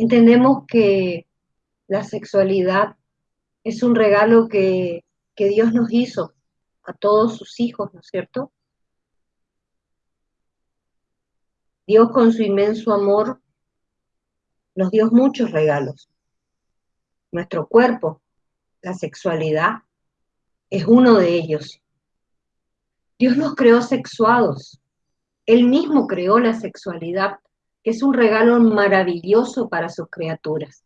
entendemos que la sexualidad es un regalo que, Dios nos hizo a todos sus hijos, ¿no es cierto? Dios con su inmenso amor nos dio muchos regalos. Nuestro cuerpo, la sexualidad, es uno de ellos. Dios nos creó sexuados. Él mismo creó la sexualidad, que es un regalo maravilloso para sus criaturas.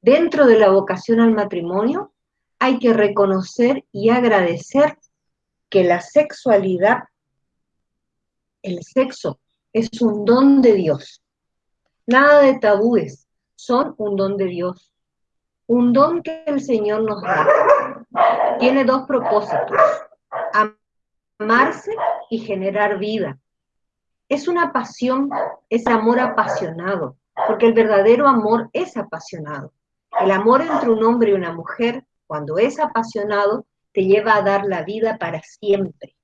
Dentro de la vocación al matrimonio hay que reconocer y agradecer que la sexualidad, el sexo, es un don de Dios. Nada de tabúes, son un don de Dios. Un don que el Señor nos da. Tiene dos propósitos, amarse y generar vida. Es una pasión, es amor apasionado, porque el verdadero amor es apasionado. El amor entre un hombre y una mujer, cuando es apasionado, te lleva a dar la vida para siempre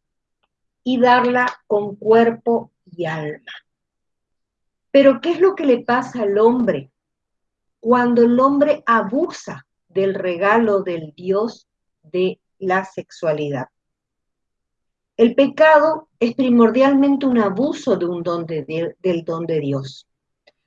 y darla con cuerpo y alma. Pero ¿qué es lo que le pasa al hombre cuando el hombre abusa del regalo del Dios de la sexualidad? El pecado es primordialmente un abuso de un don de, del don de Dios,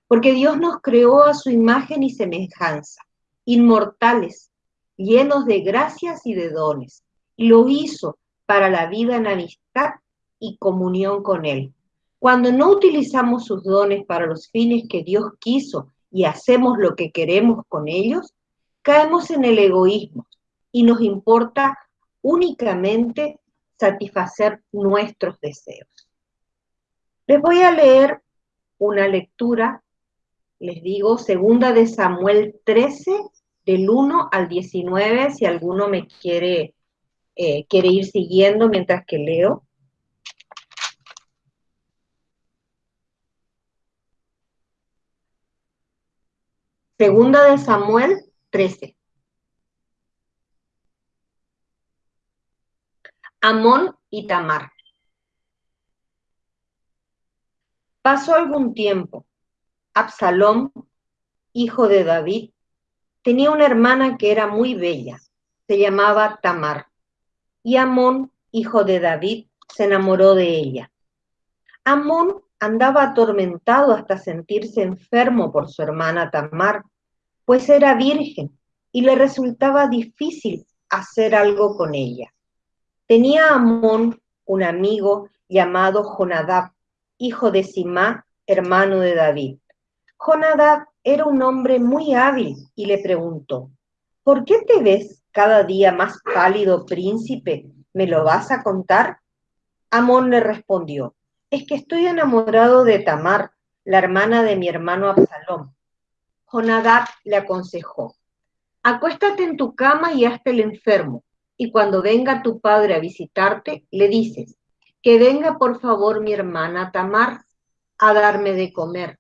porque Dios nos creó a su imagen y semejanza, inmortales, llenos de gracias y de dones, y lo hizo para la vida en amistad y comunión con Él. Cuando no utilizamos sus dones para los fines que Dios quiso y hacemos lo que queremos con ellos, caemos en el egoísmo y nos importa únicamente satisfacer nuestros deseos. Les voy a leer una lectura, les digo, segunda de Samuel 13, del 1 al 19, si alguno me quiere, eh, quiere ir siguiendo mientras que leo. Segunda de Samuel 13. Amón y Tamar. Pasó algún tiempo. Absalón, hijo de David, tenía una hermana que era muy bella. Se llamaba Tamar. Y Amón, hijo de David, se enamoró de ella. Amón andaba atormentado hasta sentirse enfermo por su hermana Tamar, pues era virgen y le resultaba difícil hacer algo con ella. Tenía Amón un amigo llamado Jonadab, hijo de Simá, hermano de David. Jonadab era un hombre muy hábil y le preguntó, ¿por qué te ves cada día más pálido, príncipe? ¿Me lo vas a contar? Amón le respondió, es que estoy enamorado de Tamar, la hermana de mi hermano Absalón. Jonadab le aconsejó, acuéstate en tu cama y hazte el enfermo y cuando venga tu padre a visitarte, le dices, que venga por favor mi hermana Tamar a darme de comer,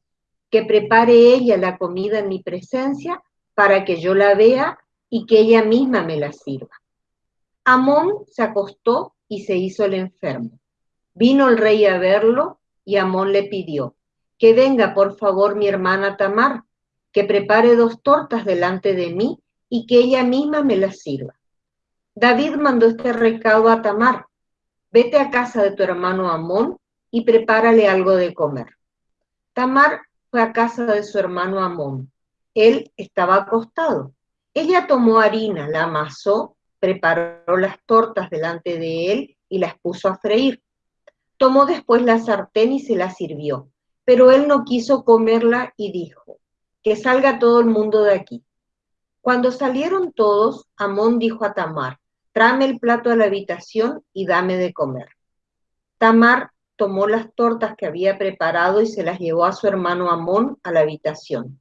que prepare ella la comida en mi presencia para que yo la vea y que ella misma me la sirva. Amón se acostó y se hizo el enfermo. Vino el rey a verlo y Amón le pidió, que venga por favor mi hermana Tamar, que prepare dos tortas delante de mí y que ella misma me las sirva. David mandó este recado a Tamar, vete a casa de tu hermano Amón y prepárale algo de comer. Tamar fue a casa de su hermano Amón. Él estaba acostado. Ella tomó harina, la amasó, preparó las tortas delante de él y las puso a freír. Tomó después la sartén y se la sirvió, pero él no quiso comerla y dijo, que salga todo el mundo de aquí. Cuando salieron todos, Amón dijo a Tamar, tráeme el plato a la habitación y dame de comer. Tamar tomó las tortas que había preparado y se las llevó a su hermano Amón a la habitación.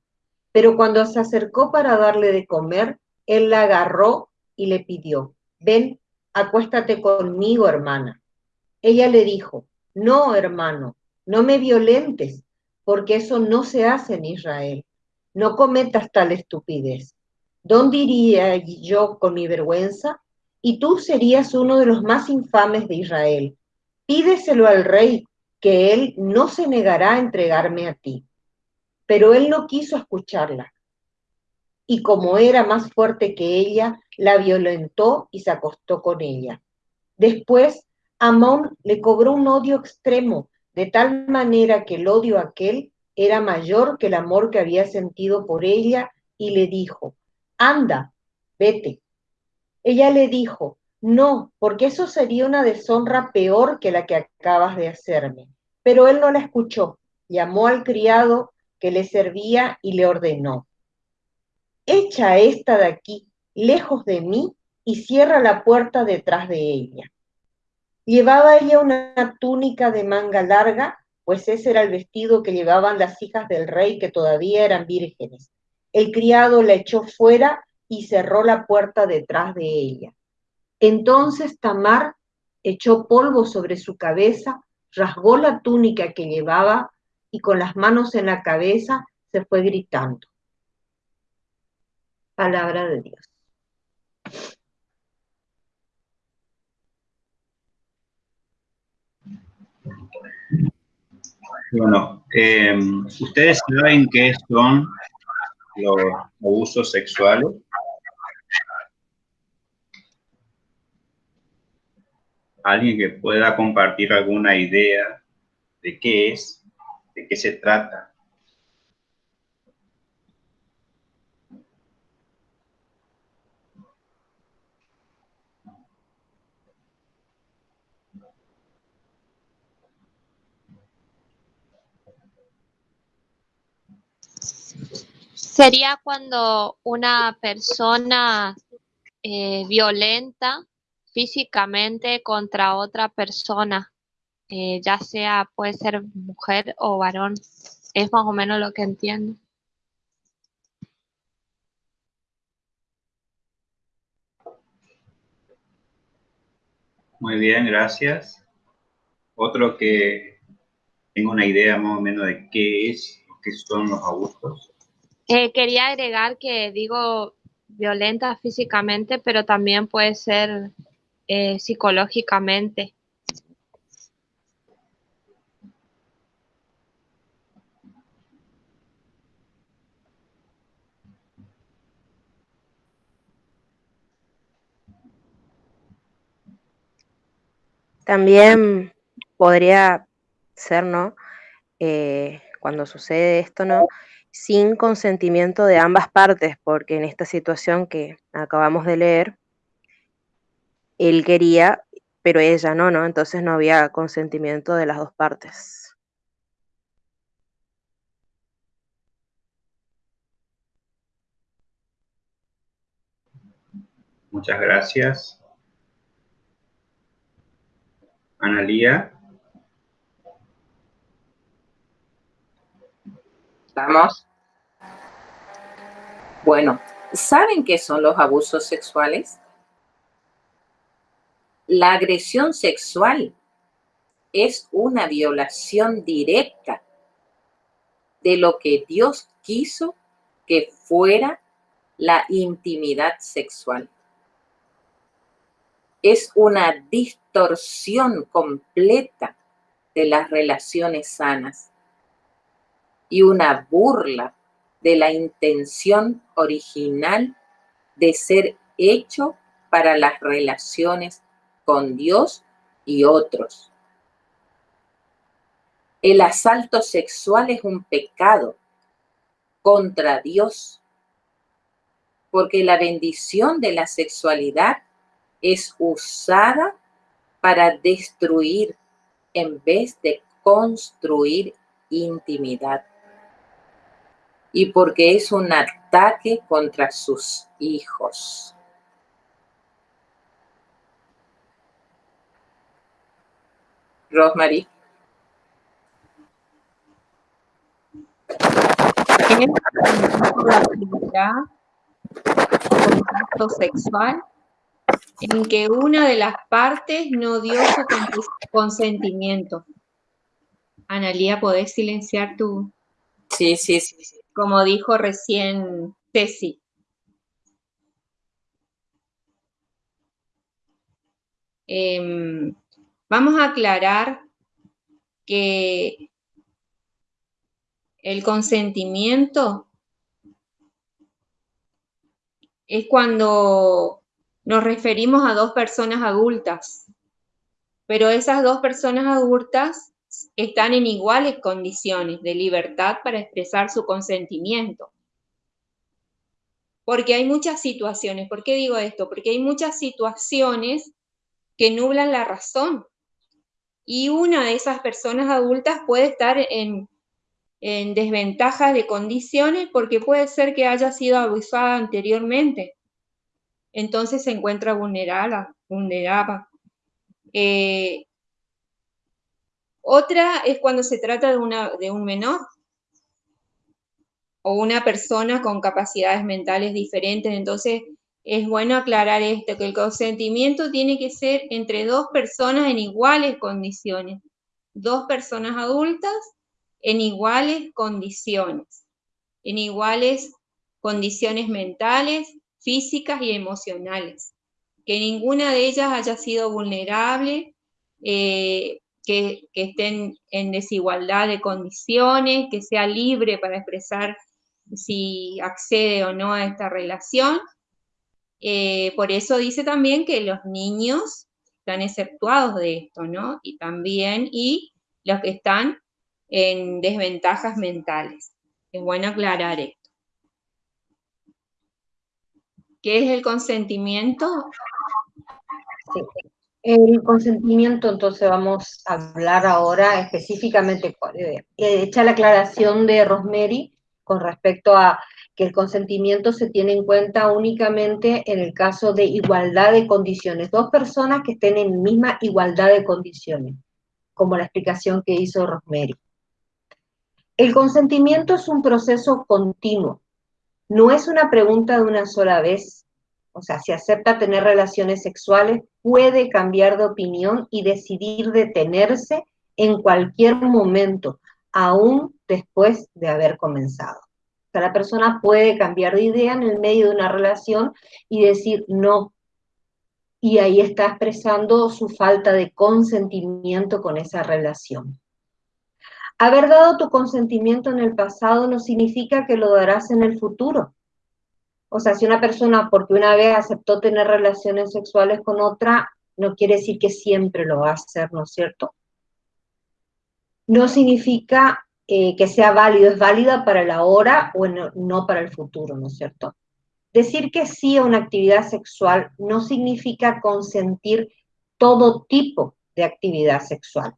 Pero cuando se acercó para darle de comer, él la agarró y le pidió, ven, acuéstate conmigo, hermana. Ella le dijo, no, hermano, no me violentes, porque eso no se hace en Israel. No cometas tal estupidez. ¿Dónde iría yo con mi vergüenza? Y tú serías uno de los más infames de Israel. Pídeselo al rey, que él no se negará a entregarme a ti. pero él no quiso escucharla. Y como era más fuerte que ella, la violentó y se acostó con ella. Después, Amón le cobró un odio extremo, de tal manera que el odio aquel era mayor que el amor que había sentido por ella, y le dijo, anda, vete. Ella le dijo, no, porque eso sería una deshonra peor que la que acabas de hacerme. Pero él no la escuchó, llamó al criado que le servía y le ordenó, echa esta de aquí, lejos de mí, y cierra la puerta detrás de ella. Llevaba ella una túnica de manga larga, pues ese era el vestido que llevaban las hijas del rey que todavía eran vírgenes. El criado la echó fuera y cerró la puerta detrás de ella. Entonces Tamar echó polvo sobre su cabeza, rasgó la túnica que llevaba y con las manos en la cabeza se fue gritando. Palabra de Dios. Bueno, eh, ¿ustedes saben qué son los abusos sexuales? ¿Alguien que pueda compartir alguna idea de qué es, de qué se trata? Sería cuando una persona eh, violenta físicamente contra otra persona, eh, ya sea puede ser mujer o varón. Es más o menos lo que entiendo. Muy bien, gracias. Otro que tenga una idea más o menos de qué es, qué son los abusos. Eh, quería agregar que digo violenta físicamente, pero también puede ser eh, psicológicamente. También podría ser, ¿no? Eh, cuando sucede esto, ¿no? sin consentimiento de ambas partes, porque en esta situación que acabamos de leer, él quería, pero ella no, ¿no? Entonces no había consentimiento de las dos partes. Muchas gracias. Analía. ¿Estamos? Bueno, ¿saben qué son los abusos sexuales? La agresión sexual es una violación directa de lo que Dios quiso que fuera la intimidad sexual. Es una distorsión completa de las relaciones sanas y una burla de la intención original de ser hecho para las relaciones con Dios y otros. El asalto sexual es un pecado contra Dios, porque la bendición de la sexualidad es usada para destruir en vez de construir intimidad y porque es un ataque contra sus hijos. Rosemary. la contacto sexual en que una de las partes no dio su consentimiento. Analía, ¿podés silenciar tu...? Sí, sí, sí. sí como dijo recién Ceci. Em, vamos a aclarar que el consentimiento es cuando nos referimos a dos personas adultas, pero esas dos personas adultas están en iguales condiciones de libertad para expresar su consentimiento. Porque hay muchas situaciones, ¿por qué digo esto? Porque hay muchas situaciones que nublan la razón. Y una de esas personas adultas puede estar en, en desventajas de condiciones porque puede ser que haya sido abusada anteriormente. Entonces se encuentra vulnerada, vulnerada. Eh, otra es cuando se trata de, una, de un menor o una persona con capacidades mentales diferentes. Entonces, es bueno aclarar esto, que el consentimiento tiene que ser entre dos personas en iguales condiciones, dos personas adultas en iguales condiciones, en iguales condiciones mentales, físicas y emocionales, que ninguna de ellas haya sido vulnerable, eh, que, estén en desigualdad de condiciones, que sea libre para expresar si accede o no a esta relación. Eh, por eso dice también que los niños están exceptuados de esto, ¿no? Y también, y los que están en desventajas mentales. Es bueno aclarar esto. ¿Qué es el consentimiento? El consentimiento, entonces vamos a hablar ahora específicamente, eh, hecha la aclaración de Rosemary con respecto a que el consentimiento se tiene en cuenta únicamente en el caso de igualdad de condiciones, dos personas que estén en misma igualdad de condiciones, como la explicación que hizo Rosemary. El consentimiento es un proceso continuo, no es una pregunta de una sola vez, o sea, si acepta tener relaciones sexuales, puede cambiar de opinión y decidir detenerse en cualquier momento, aún después de haber comenzado. O sea, la persona puede cambiar de idea en el medio de una relación y decir no. Y ahí está expresando su falta de consentimiento con esa relación. Haber dado tu consentimiento en el pasado no significa que lo darás en el futuro. O sea, si una persona, porque una vez aceptó tener relaciones sexuales con otra, no quiere decir que siempre lo va a hacer, ¿no es cierto? No significa eh, que sea válido, es válida para el ahora o no para el futuro, ¿no es cierto? Decir que sí a una actividad sexual no significa consentir todo tipo de actividad sexual.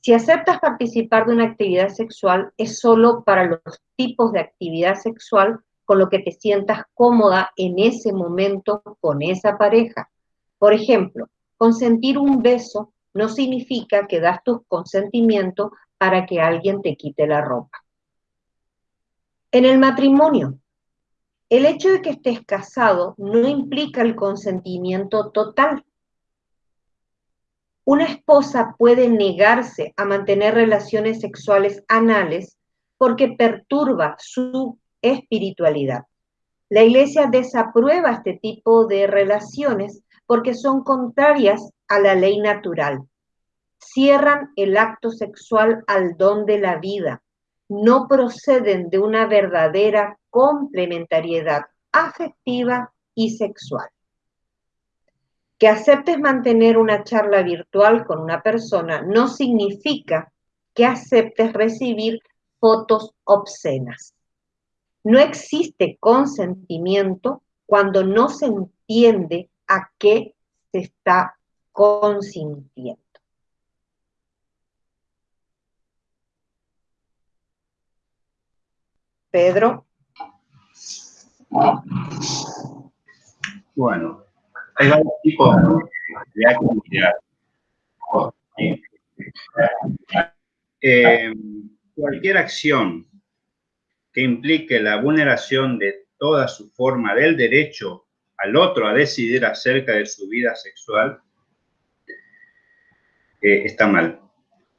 Si aceptas participar de una actividad sexual, es solo para los tipos de actividad sexual con lo que te sientas cómoda en ese momento con esa pareja. Por ejemplo, consentir un beso no significa que das tu consentimiento para que alguien te quite la ropa. En el matrimonio, el hecho de que estés casado no implica el consentimiento total. Una esposa puede negarse a mantener relaciones sexuales anales porque perturba su espiritualidad. La iglesia desaprueba este tipo de relaciones porque son contrarias a la ley natural. Cierran el acto sexual al don de la vida. No proceden de una verdadera complementariedad afectiva y sexual. Que aceptes mantener una charla virtual con una persona no significa que aceptes recibir fotos obscenas. No existe consentimiento cuando no se entiende a qué se está consintiendo. Pedro. Bueno, hay varios tipos de actividad. Eh, cualquier acción que implique la vulneración de toda su forma del derecho al otro a decidir acerca de su vida sexual, eh, está mal.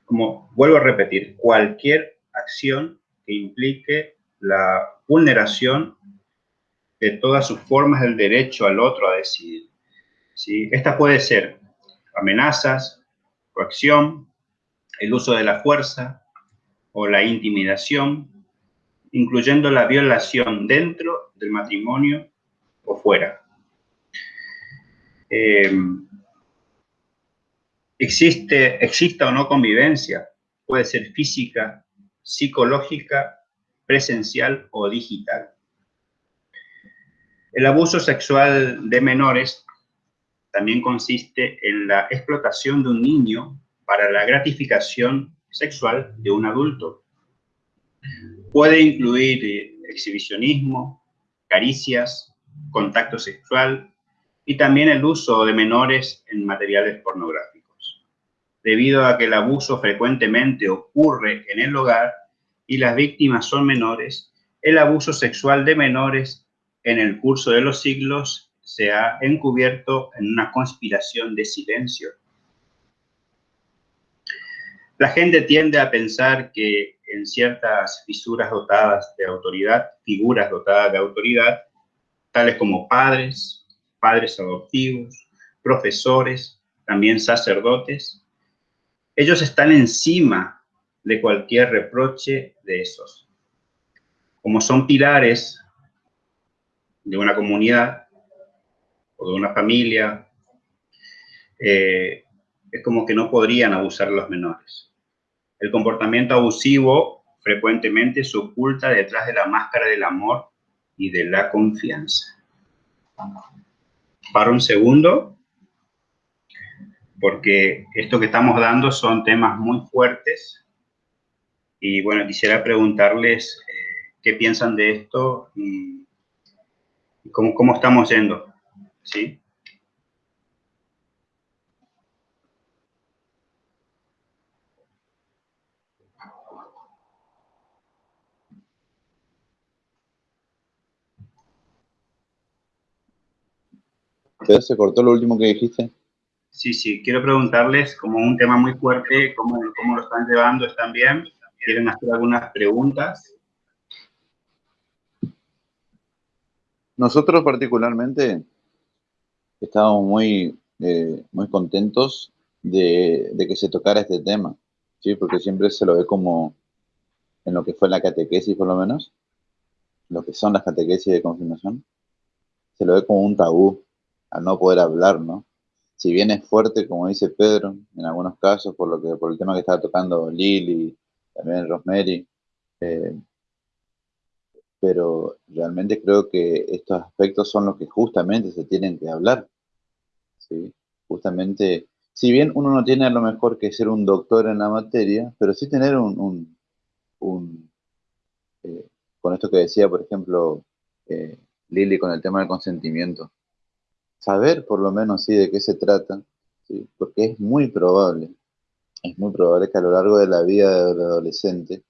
Como vuelvo a repetir, cualquier acción que implique la vulneración de todas sus formas del derecho al otro a decidir. ¿sí? Esta puede ser amenazas, coacción, el uso de la fuerza, o la intimidación, incluyendo la violación dentro del matrimonio o fuera. Eh, existe, exista o no convivencia, puede ser física, psicológica, presencial o digital. El abuso sexual de menores también consiste en la explotación de un niño para la gratificación sexual de un adulto. Puede incluir eh, exhibicionismo, caricias, contacto sexual y también el uso de menores en materiales pornográficos. Debido a que el abuso frecuentemente ocurre en el hogar y las víctimas son menores, el abuso sexual de menores en el curso de los siglos se ha encubierto en una conspiración de silencio. La gente tiende a pensar que en ciertas fisuras dotadas de autoridad, figuras dotadas de autoridad, tales como padres, padres adoptivos, profesores, también sacerdotes, ellos están encima de cualquier reproche de esos. Como son pilares de una comunidad o de una familia, eh, es como que no podrían abusar los menores. El comportamiento abusivo frecuentemente se oculta detrás de la máscara del amor y de la confianza. Para un segundo, porque esto que estamos dando son temas muy fuertes y bueno, quisiera preguntarles eh, qué piensan de esto y, cómo, cómo, estamos yendo, ¿sí? se cortó lo último que dijiste. Sí, sí, quiero preguntarles como un tema muy fuerte, cómo, cómo lo están llevando, ¿están bien? ¿Quieren hacer algunas preguntas? Nosotros particularmente estábamos muy, eh, muy contentos de, que se tocara este tema, ¿sí? porque siempre se lo ve como en lo que fue la catequesis por lo menos, lo que son las catequesis de confirmación, se lo ve como un tabú al no poder hablar, ¿no? Si bien es fuerte, como dice Pedro, en algunos casos, por, lo que, por el tema que estaba tocando Lili, también Rosemary, eh, pero realmente creo que estos aspectos son los que justamente se tienen que hablar. ¿sí? Justamente, si bien uno no tiene a lo mejor que ser un doctor en la materia, pero sí tener un, un, eh, con esto que decía, por ejemplo, eh, Lili con el tema del consentimiento, saber por lo menos sí de qué se trata, ¿sí? porque es muy probable, es muy probable que a lo largo de la vida del adolescente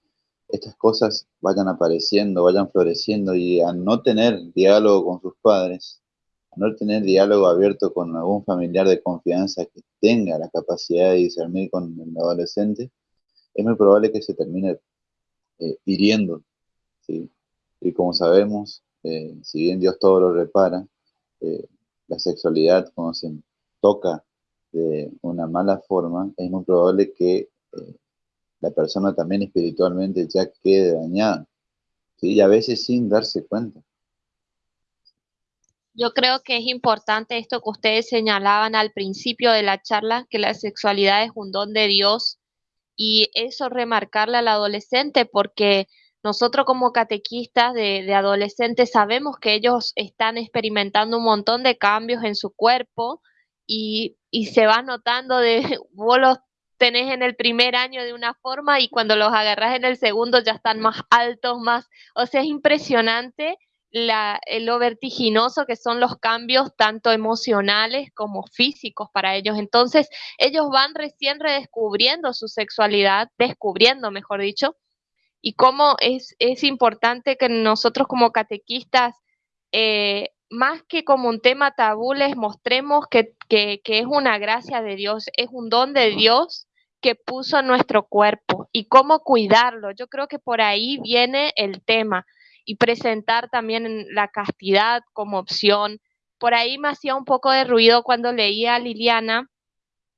estas cosas vayan apareciendo, vayan floreciendo y a no tener diálogo con sus padres, a no tener diálogo abierto con algún familiar de confianza que tenga la capacidad de discernir con el adolescente, es muy probable que se termine eh, hiriendo. Y como sabemos, eh, si bien Dios todo lo repara, eh, la sexualidad cuando se toca de una mala forma, es muy probable que eh, la persona también espiritualmente ya quede dañada, ¿sí? y a veces sin darse cuenta. Yo creo que es importante esto que ustedes señalaban al principio de la charla, que la sexualidad es un don de Dios y eso remarcarle al adolescente porque nosotros como catequistas de, adolescentes sabemos que ellos están experimentando un montón de cambios en su cuerpo y, se va notando de, vos los tenés en el primer año de una forma y cuando los agarras en el segundo ya están más altos, más, o sea, es impresionante la, lo vertiginoso que son los cambios tanto emocionales como físicos para ellos. Entonces, ellos van recién redescubriendo su sexualidad, descubriendo, mejor dicho, y cómo es, es importante que nosotros como catequistas, eh, más que como un tema tabú, les mostremos que, que, que, es una gracia de Dios, es un don de Dios que puso en nuestro cuerpo y cómo cuidarlo. Yo creo que por ahí viene el tema y presentar también la castidad como opción. Por ahí me hacía un poco de ruido cuando leía a Liliana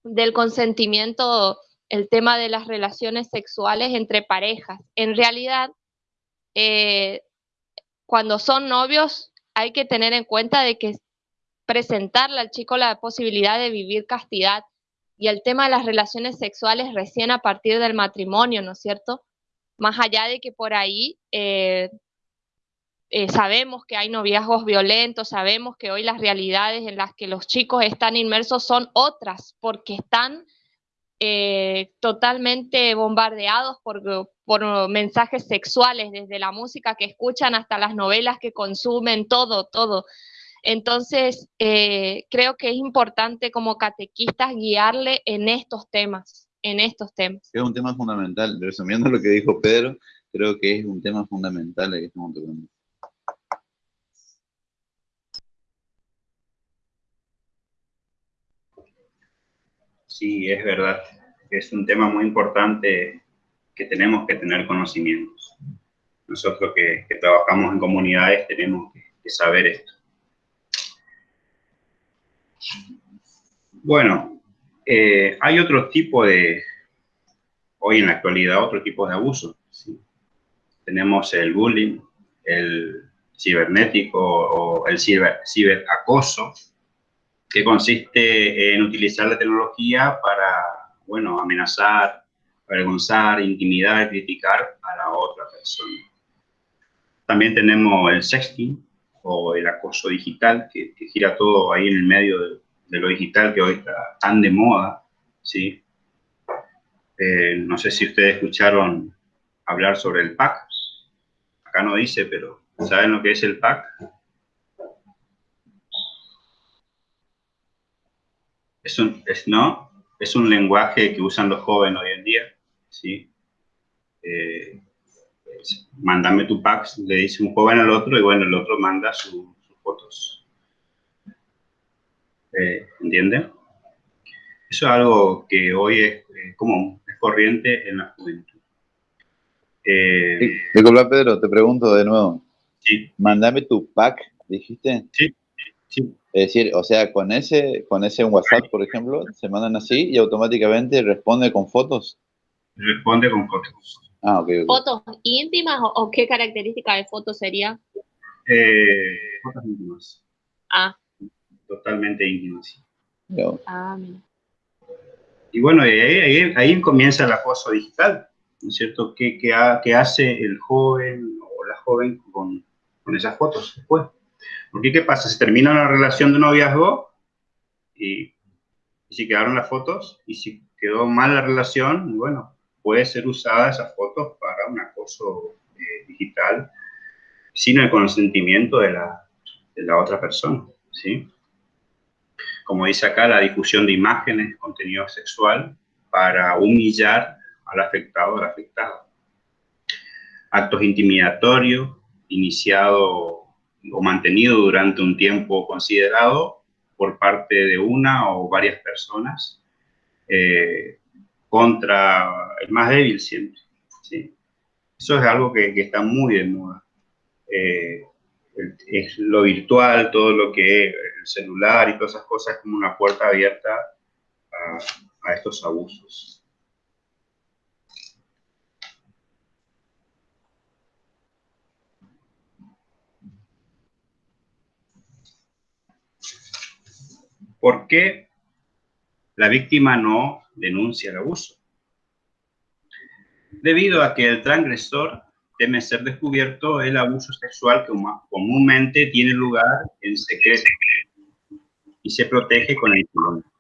del consentimiento el tema de las relaciones sexuales entre parejas. En realidad, eh, cuando son novios, hay que tener en cuenta de que presentarle al chico la posibilidad de vivir castidad y el tema de las relaciones sexuales recién a partir del matrimonio, ¿no es cierto? Más allá de que por ahí eh, eh, sabemos que hay noviazgos violentos, sabemos que hoy las realidades en las que los chicos están inmersos son otras, porque están eh, totalmente bombardeados por, por, mensajes sexuales, desde la música que escuchan hasta las novelas que consumen, todo, todo. Entonces, eh, creo que es importante como catequistas guiarle en estos temas, en estos temas. Es un tema fundamental, resumiendo lo que dijo Pedro, creo que es un tema fundamental tocando. Sí, es verdad. Es un tema muy importante que tenemos que tener conocimientos. Nosotros que, trabajamos en comunidades tenemos que, saber esto. Bueno, eh, hay otro tipo de, hoy en la actualidad, otro tipo de abuso. Tenemos el bullying, el cibernético o el ciber, ciberacoso, que consiste en utilizar la tecnología para, bueno, amenazar, avergonzar, intimidar, criticar a la otra persona. También tenemos el sexting o el acoso digital, que, gira todo ahí en el medio de, lo digital que hoy está tan de moda, ¿sí? Eh, no sé si ustedes escucharon hablar sobre el PAC. Acá no dice, pero ¿saben lo que es el PAC? Es un, es, ¿no? es un lenguaje que usan los jóvenes hoy en día, ¿sí? Eh, mándame tu pack, le dice un joven al otro y bueno, el otro manda sus fotos. Eh, ¿Entienden? Eso es algo que hoy es común, es corriente en la juventud. Eh, Disculpa, Pedro, te pregunto de nuevo. Sí. Mándame tu pack, dijiste. Sí, sí. Es decir, o sea, con ese, con ese WhatsApp, por ejemplo, se mandan así y automáticamente responde con fotos. Responde con fotos. Ah, ok. ¿Fotos íntimas o, qué característica de foto sería? Eh, fotos íntimas. Ah. Totalmente íntimas. Ah, mira. Y bueno, ahí, ahí, comienza el acoso digital, ¿no es cierto? ¿Qué, qué, hace el joven o la joven con, con esas fotos después? Porque ¿qué pasa? Se termina una relación de noviazgo y, si quedaron las fotos y si quedó mal la relación, bueno, puede ser usada esas fotos para un acoso eh, digital sin el consentimiento de la, de la otra persona, ¿sí? Como dice acá, la difusión de imágenes, contenido sexual para humillar al afectado o la afectada. Actos intimidatorios, iniciado o mantenido durante un tiempo considerado por parte de una o varias personas eh, contra el más débil siempre. ¿sí? Eso es algo que, está muy de moda. Eh, es lo virtual, todo lo que es el celular y todas esas cosas es como una puerta abierta a estos abusos. ¿Por qué la víctima no denuncia el abuso? Debido a que el transgresor teme ser descubierto, el abuso sexual que comúnmente tiene lugar en secreto y se protege con el silencio.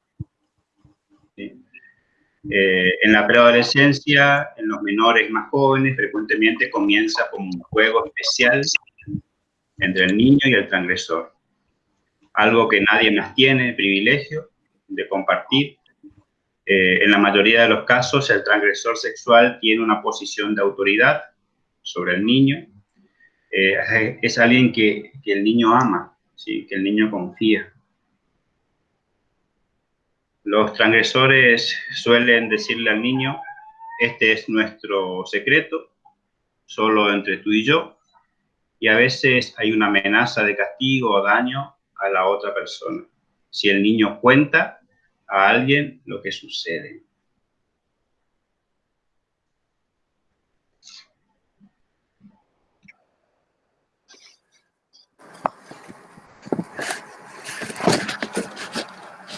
Eh, en la preadolescencia, en los menores más jóvenes, frecuentemente comienza como un juego especial entre el niño y el transgresor algo que nadie más tiene, el privilegio de compartir. Eh, en la mayoría de los casos, el transgresor sexual tiene una posición de autoridad sobre el niño. Eh, es alguien que, que, el niño ama, ¿sí? que el niño confía. Los transgresores suelen decirle al niño, este es nuestro secreto, solo entre tú y yo, y a veces hay una amenaza de castigo o daño a la otra persona. Si el niño cuenta a alguien lo que sucede.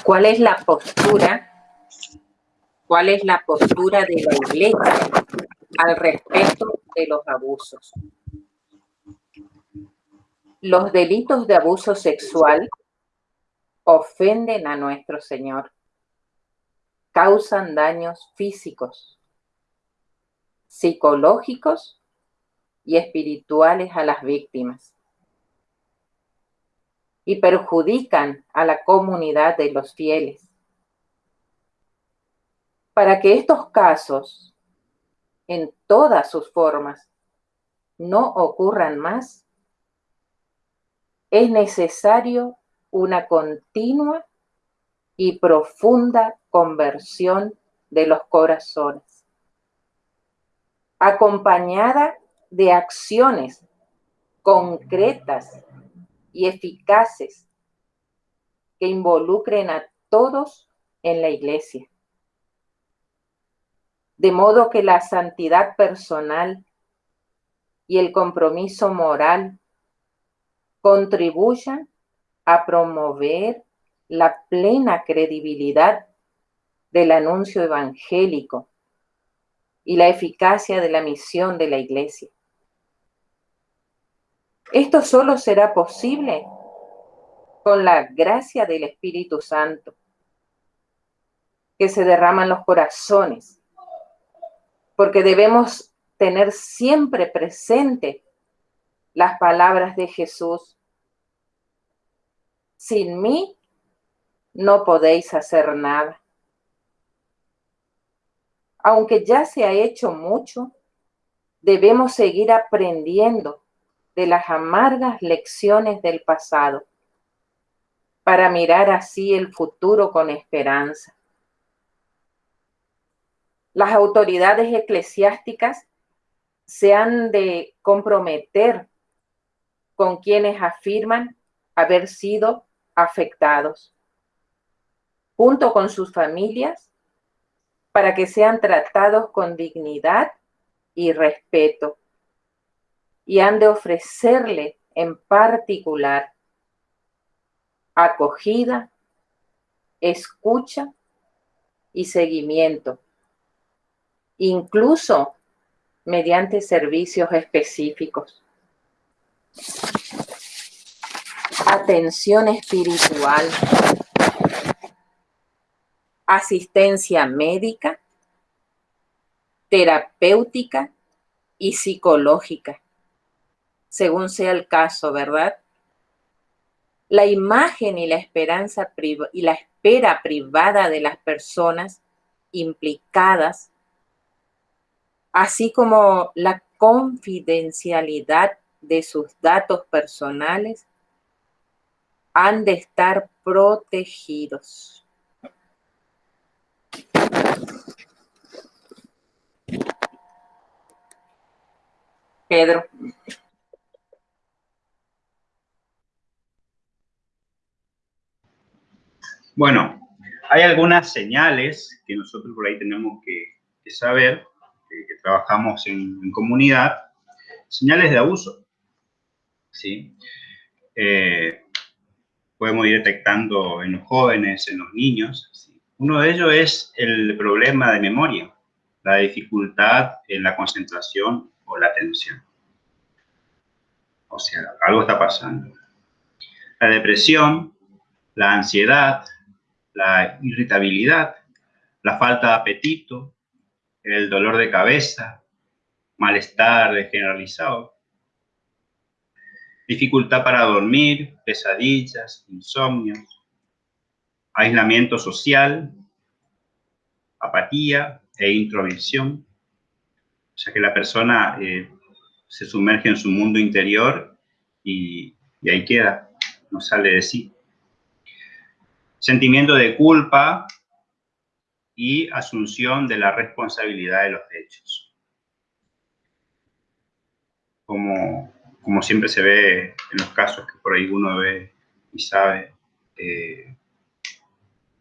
¿Cuál es la postura? ¿Cuál es la postura de la iglesia al respecto de los abusos? Los delitos de abuso sexual ofenden a nuestro Señor, causan daños físicos, psicológicos y espirituales a las víctimas y perjudican a la comunidad de los fieles. Para que estos casos, en todas sus formas, no ocurran más, es necesario una continua y profunda conversión de los corazones, acompañada de acciones concretas y eficaces que involucren a todos en la iglesia. De modo que la santidad personal y el compromiso moral contribuyan a promover la plena credibilidad del anuncio evangélico y la eficacia de la misión de la iglesia. Esto solo será posible con la gracia del Espíritu Santo que se derrama en los corazones, porque debemos tener siempre presente las palabras de Jesús. Sin mí no podéis hacer nada. Aunque ya se ha hecho mucho, debemos seguir aprendiendo de las amargas lecciones del pasado para mirar así el futuro con esperanza. Las autoridades eclesiásticas se han de comprometer con quienes afirman haber sido afectados, junto con sus familias, para que sean tratados con dignidad y respeto y han de ofrecerle en particular acogida, escucha y seguimiento, incluso mediante servicios específicos. Atención espiritual, asistencia médica, terapéutica y psicológica según sea el caso, ¿verdad? La imagen y la esperanza y la espera privada de las personas implicadas, así como la confidencialidad de sus datos personales, han de estar protegidos. Pedro. Bueno, hay algunas señales que nosotros por ahí tenemos que, saber, que, trabajamos en, comunidad, señales de abuso. ¿Sí? Eh, podemos ir detectando en los jóvenes, en los niños. Uno de ellos es el problema de memoria, la dificultad en la concentración o la atención. O sea, algo está pasando. La depresión, la ansiedad, la irritabilidad, la falta de apetito, el dolor de cabeza, malestar generalizado, dificultad para dormir, pesadillas, insomnios, aislamiento social, apatía e introversión. O sea que la persona eh, se sumerge en su mundo interior y, y ahí queda, no sale de sí sentimiento de culpa y asunción de la responsabilidad de los hechos. Como, como siempre se ve en los casos que por ahí uno ve y sabe, eh,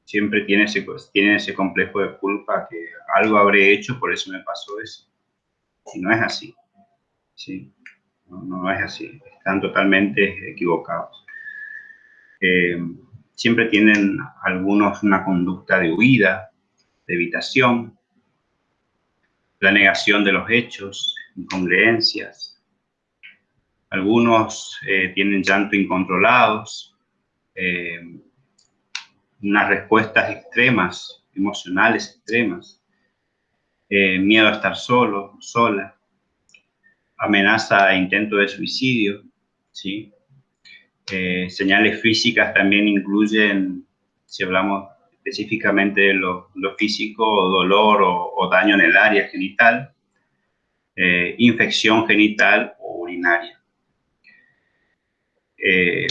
siempre tiene ese, tiene ese complejo de culpa que algo habré hecho, por eso me pasó eso. Y no es así. ¿sí? No, es así. Están totalmente equivocados. Eh, siempre tienen algunos una conducta de huida, de evitación, la negación de los hechos, incongruencias. Algunos eh, tienen llanto incontrolados, eh, unas respuestas extremas, emocionales extremas, eh, miedo a estar solo, sola, amenaza e intento de suicidio, ¿sí? Señales físicas también incluyen, si hablamos específicamente de lo, físico, dolor o, daño en el área genital, infección genital o urinaria. Eh,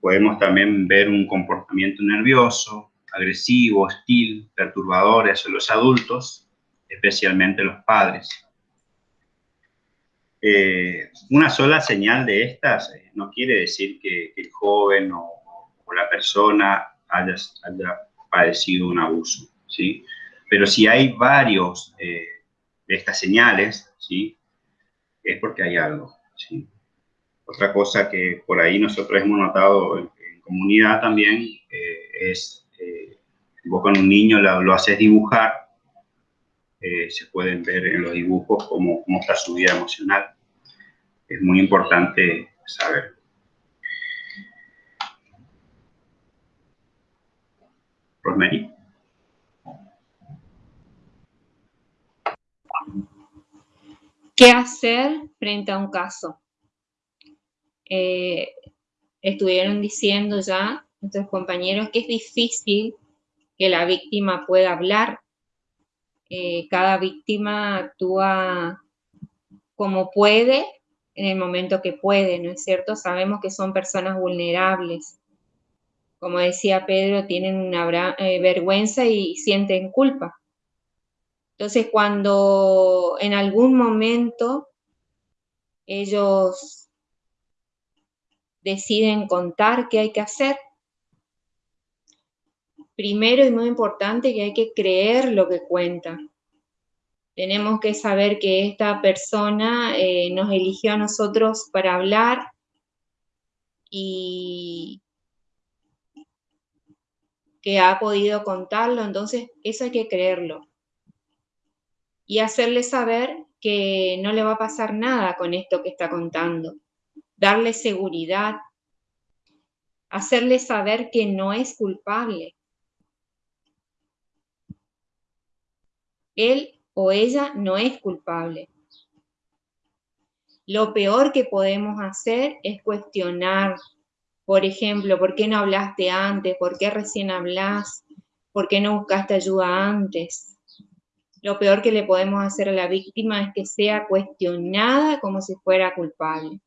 podemos también ver un comportamiento nervioso, agresivo, hostil, perturbador hacia los adultos, especialmente los padres. una sola señal de estas no quiere decir que, el joven o, la persona haya, padecido un abuso, ¿sí? Pero si hay varios eh, de estas señales, ¿sí? Es porque hay algo, ¿sí? Otra cosa que por ahí nosotros hemos notado en, comunidad también eh, es, eh, vos con un niño lo, haces dibujar, eh, se pueden ver en los dibujos cómo, cómo está su vida emocional. Es muy importante saber. Rosemary. ¿Qué hacer frente a un caso? Eh, estuvieron diciendo ya nuestros compañeros que es difícil que la víctima pueda hablar. Eh, cada víctima actúa como puede en el momento que puede, ¿no es cierto? Sabemos que son personas vulnerables. Como decía Pedro, tienen una eh, vergüenza y sienten culpa. Entonces, cuando en algún momento ellos deciden contar qué hay que hacer, primero y muy importante que hay que creer lo que cuentan tenemos que saber que esta persona eh, nos eligió a nosotros para hablar y que ha podido contarlo, entonces eso hay que creerlo. Y hacerle saber que no le va a pasar nada con esto que está contando. Darle seguridad. Hacerle saber que no es culpable. Él o ella no es culpable. Lo peor que podemos hacer es cuestionar, por ejemplo, ¿por qué no hablaste antes? ¿Por qué recién hablas? ¿Por qué no buscaste ayuda antes? Lo peor que le podemos hacer a la víctima es que sea cuestionada como si fuera culpable.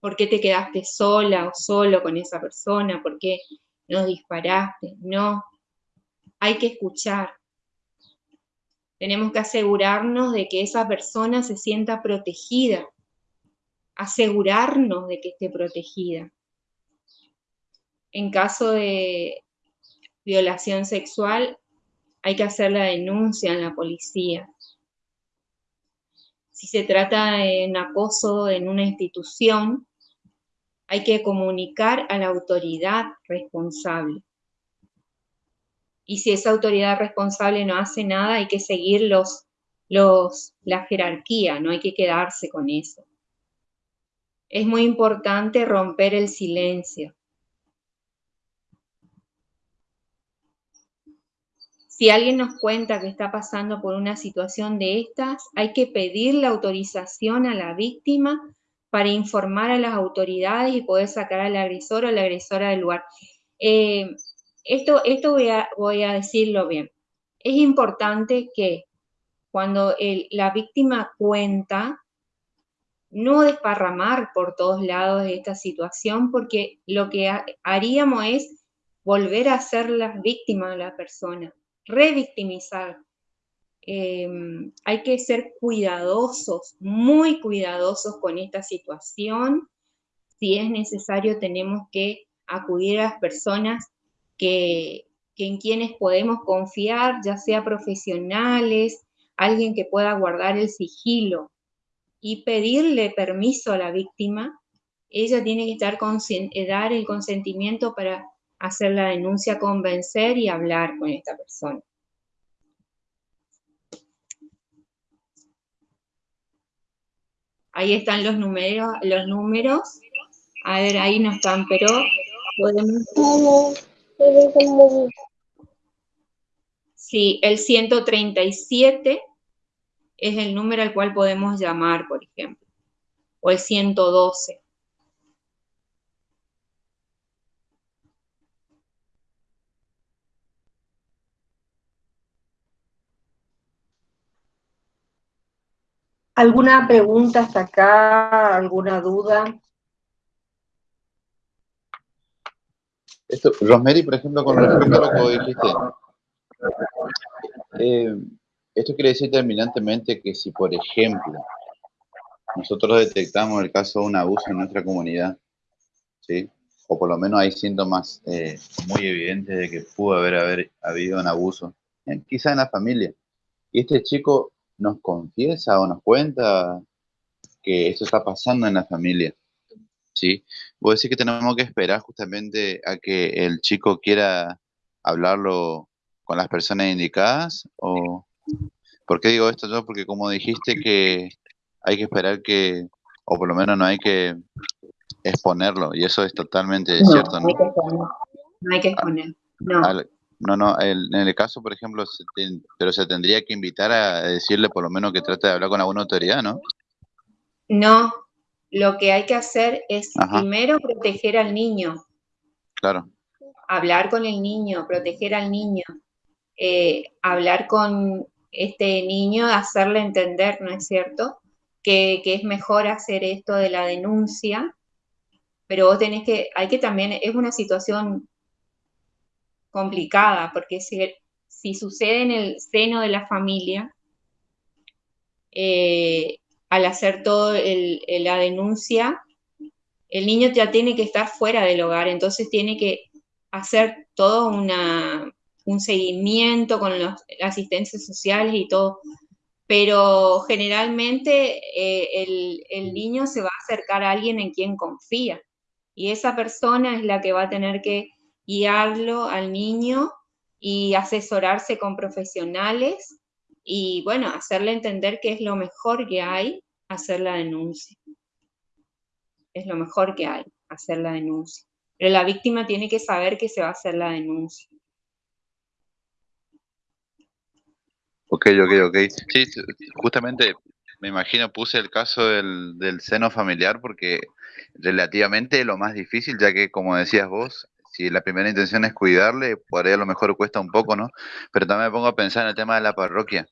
¿Por qué te quedaste sola o solo con esa persona? ¿Por qué nos disparaste? No, hay que escuchar. Tenemos que asegurarnos de que esa persona se sienta protegida, asegurarnos de que esté protegida. En caso de violación sexual, hay que hacer la denuncia en la policía. Si se trata de un acoso en una institución, hay que comunicar a la autoridad responsable y si esa autoridad responsable no hace nada, hay que seguir los, los, la jerarquía, no hay que quedarse con eso. Es muy importante romper el silencio. Si alguien nos cuenta que está pasando por una situación de estas, hay que pedir la autorización a la víctima para informar a las autoridades y poder sacar al agresor o la agresora del lugar. Eh, esto, esto voy, a, decirlo bien. Es importante que cuando la víctima cuenta, no desparramar por todos lados esta situación, porque lo que haríamos es volver a ser la víctima de la persona, revictimizar. Em, hay que ser cuidadosos, muy cuidadosos con esta situación. Si es necesario, tenemos que acudir a las personas que, en quienes podemos confiar, ya sea profesionales, alguien que pueda guardar el sigilo y pedirle permiso a la víctima, ella tiene que estar eh, dar el consentimiento para hacer la denuncia, convencer y hablar con esta persona. Ahí están los números, los números. A ver, ahí no están, pero podemos... Sí, el 137 es el número al cual podemos llamar, por ejemplo, o el 112. ¿Alguna pregunta hasta acá? ¿Alguna duda? Esto, Rosemary, por ejemplo, con respecto a lo que dijiste, eh, esto quiere decir terminantemente que si, por ejemplo, nosotros detectamos el caso de un abuso en nuestra comunidad, ¿sí? o por lo menos hay síntomas eh, muy evidentes de que pudo haber, haber habido un abuso, quizá en la familia, y este chico nos confiesa o nos cuenta que esto está pasando en la familia. ¿Sí? Vos decís que tenemos que esperar justamente a que el chico quiera hablarlo con las personas indicadas o ¿por qué digo esto yo? Porque como dijiste que hay que esperar que o por lo menos no hay que exponerlo y eso es totalmente cierto, ¿no? No hay que exponer, no. No, no, en el caso, por ejemplo, pero se tendría que invitar a decirle por lo menos que trate de hablar con alguna autoridad, ¿no? No, lo que hay que hacer es primero proteger al niño. Claro. Hablar con el niño, proteger al niño. Eh, hablar con este niño, hacerle entender, ¿no es cierto? Que, que es mejor hacer esto de la denuncia, pero vos tenés que, hay que también, es una situación complicada, porque si, si sucede en el seno de la familia, eh, al hacer todo la denuncia, el niño ya tiene que estar fuera del hogar, entonces tiene que hacer todo una, un seguimiento con las asistencias sociales y todo. Pero generalmente eh, el, el niño se va a acercar a alguien en quien confía y esa persona es la que va a tener que guiarlo al niño y asesorarse con profesionales y bueno, hacerle entender que es lo mejor que hay hacer la denuncia. Es lo mejor que hay, hacer la denuncia. Pero la víctima tiene que saber que se va a hacer la denuncia. Ok, ok, ok. Sí, justamente me imagino puse el caso del, del seno familiar porque relativamente lo más difícil, ya que como decías vos, si la primera intención es cuidarle, por ahí a lo mejor cuesta un poco, ¿no? Pero también me pongo a pensar en el tema de la parroquia.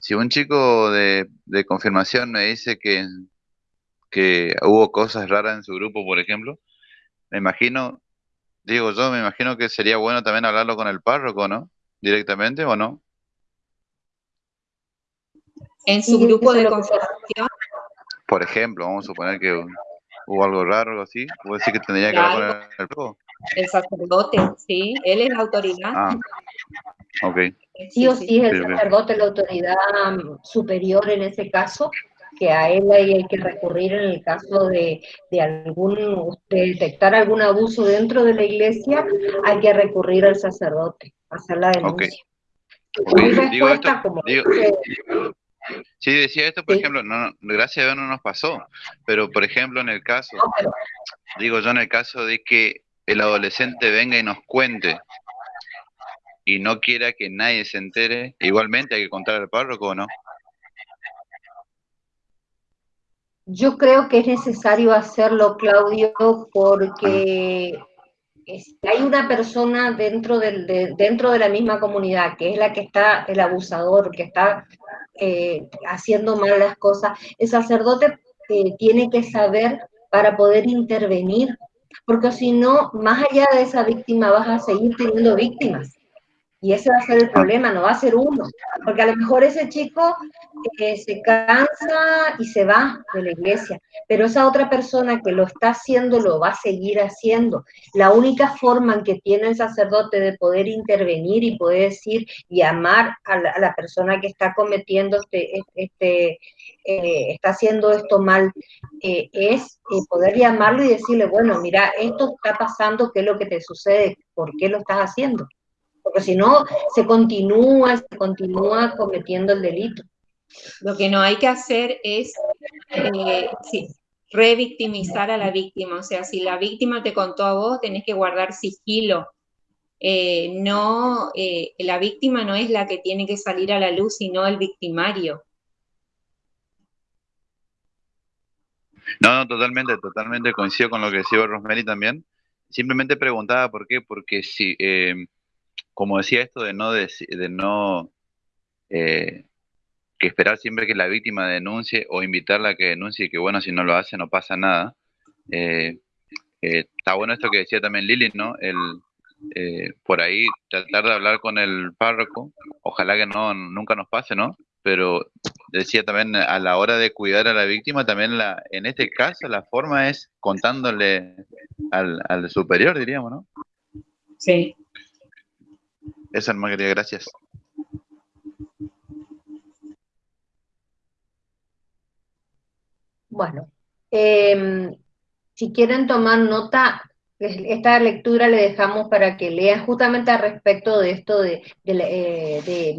Si un chico de, confirmación me dice que, que hubo cosas raras en su grupo, por ejemplo, me imagino, digo yo, me imagino que sería bueno también hablarlo con el párroco, ¿no? Directamente o no. En su grupo de confirmación. Por ejemplo, vamos a suponer que hubo algo raro o así, puede decir que tendría que hablar con el párroco. El sacerdote, sí, él es la autoridad. Ah, ok. Sí o sí es el sacerdote la autoridad mm, superior en ese caso, que a él hay, que recurrir en el caso de, de algún, detectar algún abuso dentro de la iglesia, hay que recurrir al sacerdote, hacer la denuncia. Sí, decía esto, por ejemplo, no, gracias a Dios no nos pasó, pero por ejemplo en el caso, digo yo en el caso de que el adolescente venga y nos cuente y no quiera que nadie se entere, igualmente hay que contar al párroco o no. Yo creo que es necesario hacerlo, Claudio, porque hay una persona dentro, de la misma comunidad, que es la que está, el abusador, que está eh, haciendo mal las cosas. El sacerdote eh, tiene que saber para poder intervenir porque si no, más allá de esa víctima vas a seguir teniendo víctimas. Y ese va a ser el problema, no va a ser uno, porque a lo mejor ese chico eh, se cansa y se va de la iglesia, pero esa otra persona que lo está haciendo lo va a seguir haciendo. La única forma en que tiene el sacerdote de poder intervenir y poder decir y amar a la, persona que está cometiendo este, este eh, está haciendo esto mal, eh, es poder llamarlo y decirle, bueno, mira, esto está pasando, ¿qué es lo que te sucede? ¿Por qué lo estás haciendo? Porque si no, se continúa, se continúa cometiendo el delito. Lo que no hay que hacer es eh, revictimizar a la víctima, o sea, si la víctima te contó a vos, tenés que guardar sigilo. Eh, no, eh, la víctima no es la que tiene que salir a la luz, sino el victimario. No, no, totalmente, totalmente coincido con lo que decía Rosemary también. Simplemente preguntaba por qué, porque si, como decía esto de no, de, no eh, que esperar siempre que la víctima denuncie o invitarla a que denuncie, que bueno, si no lo hace no pasa nada. Eh, eh, está bueno esto que decía también Lili, ¿no? El, por ahí tratar de hablar con el párroco, ojalá que no nunca nos pase, ¿no? Pero decía también a la hora de cuidar a la víctima, también la, en este caso la forma es contándole al superior, diríamos, ¿no? Sí, eso no quería, gracias. Bueno, em, si quieren tomar nota, esta lectura le dejamos para que lean justamente al respecto de esto de, de, eh,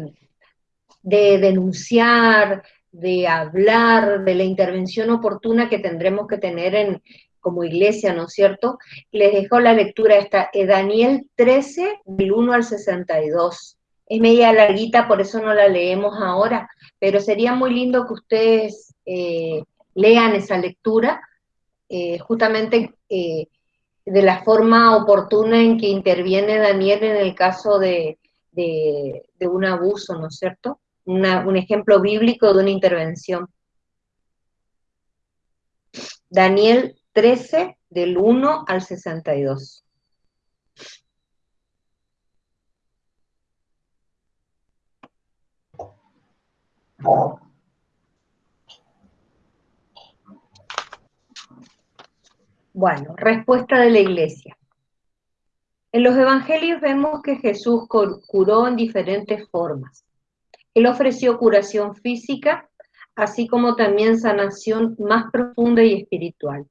de denunciar, de hablar, de la intervención oportuna que tendremos que tener en, como iglesia, ¿no es cierto? Les dejo la lectura esta, eh, Daniel 13, del 1 al 62. Es media larguita, por eso no la leemos ahora, pero sería muy lindo que ustedes eh, lean esa lectura, eh, justamente de la forma oportuna en que interviene Daniel en el caso de, un abuso, ¿no es cierto? un ejemplo bíblico de una intervención. Daniel 13 del 1 al 62. Bueno, respuesta de la iglesia. En los evangelios vemos que Jesús curó en diferentes formas. Él ofreció curación física, así como también sanación más profunda y espiritual.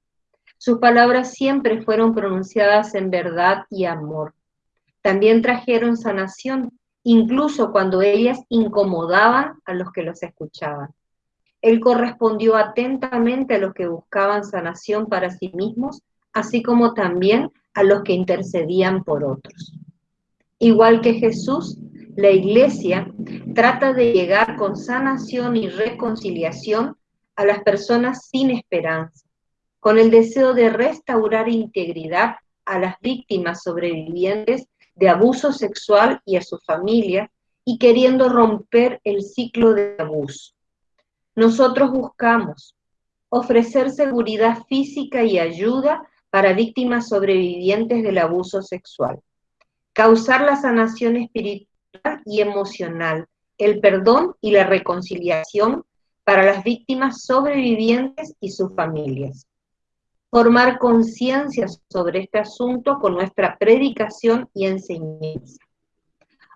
Sus palabras siempre fueron pronunciadas en verdad y amor. También trajeron sanación, incluso cuando ellas incomodaban a los que los escuchaban. Él correspondió atentamente a los que buscaban sanación para sí mismos, así como también a los que intercedían por otros. Igual que Jesús, la iglesia trata de llegar con sanación y reconciliación a las personas sin esperanza con el deseo de restaurar integridad a las víctimas sobrevivientes de abuso sexual y a su familia, y queriendo romper el ciclo de abuso. Nosotros buscamos ofrecer seguridad física y ayuda para víctimas sobrevivientes del abuso sexual, causar la sanación espiritual y emocional, el perdón y la reconciliación para las víctimas sobrevivientes y sus familias formar conciencia sobre este asunto con nuestra predicación y enseñanza.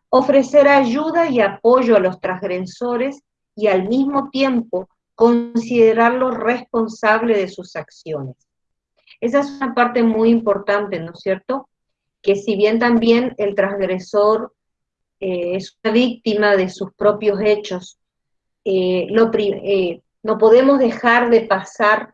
Ofrecer ayuda y apoyo a los transgresores y al mismo tiempo considerarlos responsables de sus acciones. Esa es una parte muy importante, ¿no es cierto? Que si bien también el transgresor eh, es una víctima de sus propios hechos, eh, eh, no podemos dejar de pasar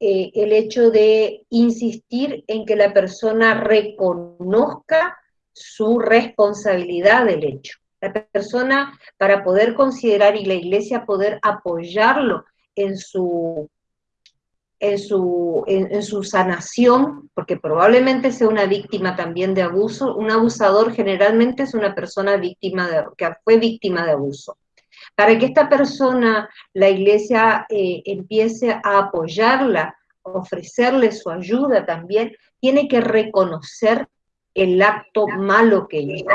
eh, el hecho de insistir en que la persona reconozca su responsabilidad del hecho. La persona, para poder considerar y la iglesia poder apoyarlo en su, en su, en, su sanación, porque probablemente sea una víctima también de abuso, un abusador generalmente es una persona víctima de, que fue víctima de abuso. Para que esta persona, la iglesia eh, empiece a apoyarla, ofrecerle su ayuda también, tiene que reconocer el acto malo que hizo.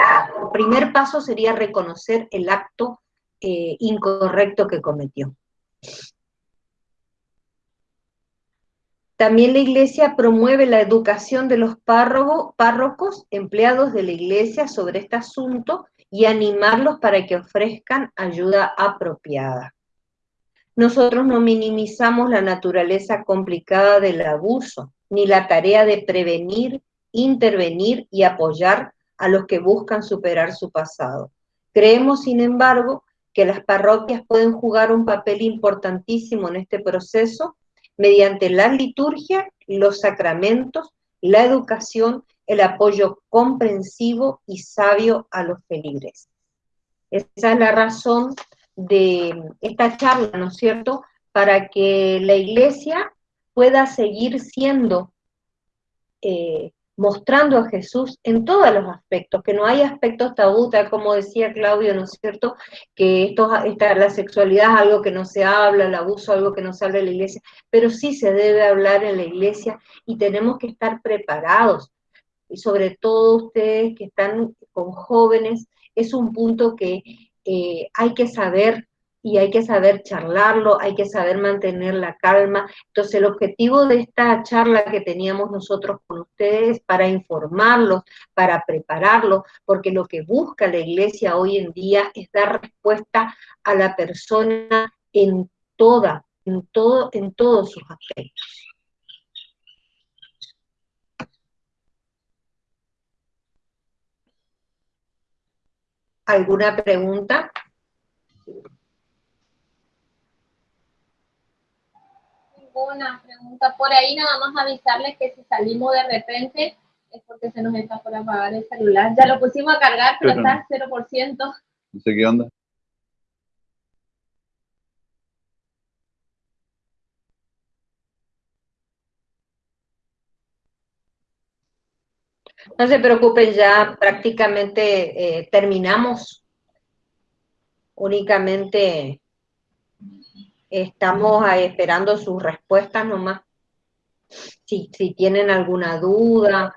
El primer paso sería reconocer el acto eh, incorrecto que cometió. También la iglesia promueve la educación de los párrocos, empleados de la iglesia sobre este asunto y animarlos para que ofrezcan ayuda apropiada. Nosotros no minimizamos la naturaleza complicada del abuso, ni la tarea de prevenir, intervenir y apoyar a los que buscan superar su pasado. Creemos, sin embargo, que las parroquias pueden jugar un papel importantísimo en este proceso mediante la liturgia, los sacramentos, la educación, el apoyo comprensivo y sabio a los feligreses. Esa es la razón de esta charla, ¿no es cierto?, para que la iglesia pueda seguir siendo, eh, mostrando a Jesús en todos los aspectos, que no hay aspectos tabú, tal como decía Claudio, ¿no es cierto?, que esto, esta, la sexualidad es algo que no se habla, el abuso es algo que no se habla en la iglesia, pero sí se debe hablar en la iglesia y tenemos que estar preparados, y sobre todo ustedes que están con jóvenes, es un punto que eh, hay que saber y hay que saber charlarlo, hay que saber mantener la calma. Entonces, el objetivo de esta charla que teníamos nosotros con ustedes es para informarlos, para prepararlos, porque lo que busca la iglesia hoy en día es dar respuesta a la persona en toda, en todo, en todos sus aspectos. ¿Alguna pregunta? Ninguna pregunta. Por ahí nada más avisarles que si salimos de repente es porque se nos está por apagar el celular. Ya lo pusimos a cargar, pero, está 0%. No sé qué onda. No se preocupen, ya prácticamente eh, terminamos. Únicamente estamos esperando sus respuestas nomás. Si, si tienen alguna duda.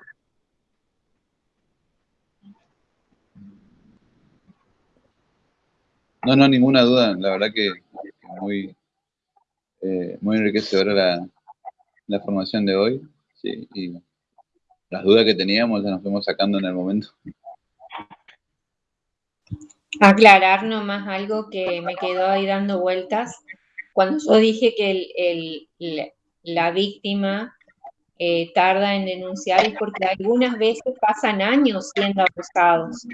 No, no, ninguna duda. La verdad que muy, eh, muy enriquecedora la, la formación de hoy. Sí, y las dudas que teníamos ya nos fuimos sacando en el momento. Aclarar nomás algo que me quedó ahí dando vueltas. Cuando yo dije que la víctima eh, tarda en denunciar es porque algunas veces pasan años siendo abusados.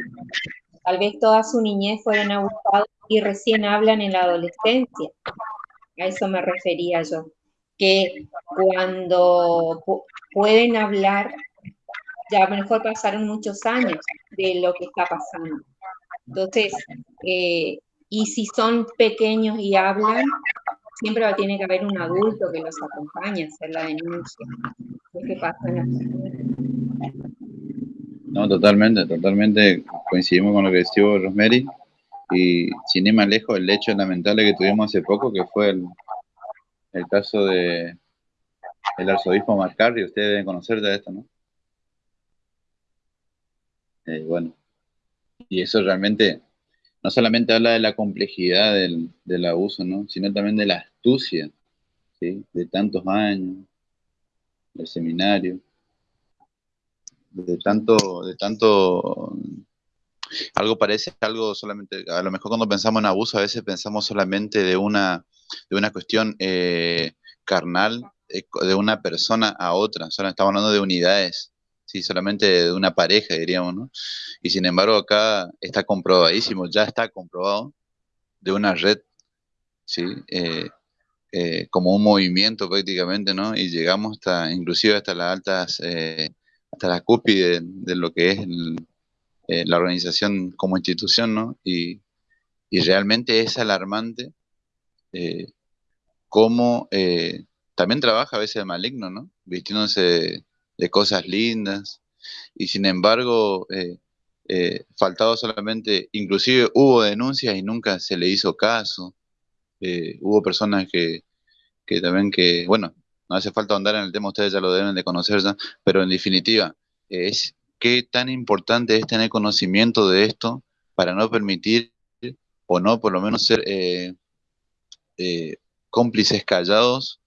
Tal vez toda su niñez fueron abusados y recién hablan en la adolescencia. A eso me refería yo. Que cuando pueden hablar ya a lo mejor pasaron muchos años de lo que está pasando. Entonces, eh, y si son pequeños y hablan, siempre tiene que haber un adulto que los acompañe a hacer la denuncia. ¿Qué pasa No, totalmente, totalmente coincidimos con lo que decía Rosemary. Y sin ir más lejos, el hecho lamentable que tuvimos hace poco, que fue el, el caso de el arzobispo Marcarri, ustedes deben conocer de esto, ¿no? Eh, bueno, y eso realmente no solamente habla de la complejidad del, del abuso, ¿no? sino también de la astucia ¿sí? de tantos años, del seminario, de tanto, de tanto, algo parece algo solamente, a lo mejor cuando pensamos en abuso a veces pensamos solamente de una, de una cuestión eh, carnal, eh, de una persona a otra, solo estamos hablando de unidades, sí, solamente de una pareja, diríamos, ¿no? Y sin embargo acá está comprobadísimo, ya está comprobado de una red, ¿sí? Eh, eh, como un movimiento prácticamente, ¿no? Y llegamos hasta, inclusive hasta las altas, eh, hasta la cúspide de, lo que es la organización como institución, ¿no? Y, y realmente es alarmante cómo también trabaja a veces el maligno, ¿no? Vistiéndose de cosas lindas, y sin embargo, eh, eh, faltado solamente, inclusive hubo denuncias y nunca se le hizo caso, eh, hubo personas que, que también que, bueno, no hace falta andar en el tema, ustedes ya lo deben de conocer ya, pero en definitiva, es qué tan importante es tener conocimiento de esto para no permitir o no por lo menos ser eh, cómplices callados